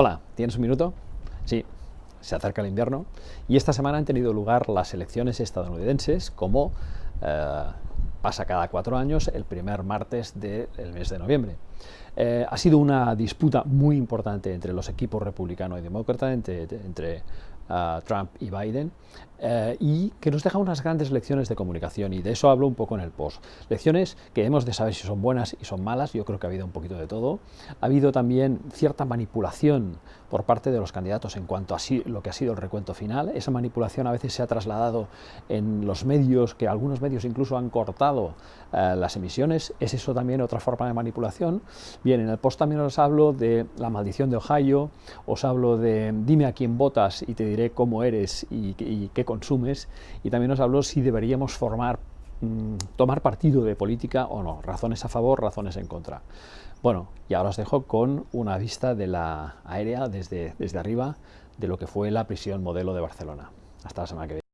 Hola, ¿tienes un minuto? Sí, se acerca el invierno y esta semana han tenido lugar las elecciones estadounidenses como eh, pasa cada cuatro años el primer martes del mes de noviembre. Eh, ha sido una disputa muy importante entre los equipos republicano y demócrata, entre, uh, Trump y Biden, eh, y que nos deja unas grandes lecciones de comunicación, y de eso hablo un poco en el post. Lecciones que hemos de saber si son buenas y son malas, yo creo que ha habido un poquito de todo. Ha habido también cierta manipulación por parte de los candidatos en cuanto a lo que ha sido el recuento final. Esa manipulación a veces se ha trasladado en los medios, que algunos medios incluso han cortado uh, las emisiones. ¿Es eso también otra forma de manipulación? Bien, en el post también os hablo de la maldición de Ohio, os hablo de dime a quién votas y te diré cómo eres y, y qué consumes, y también os hablo si deberíamos formar, mmm, tomar partido de política o no, razones a favor, razones en contra. Bueno, y ahora os dejo con una vista de la aérea desde, desde arriba de lo que fue la prisión modelo de Barcelona. Hasta la semana que viene.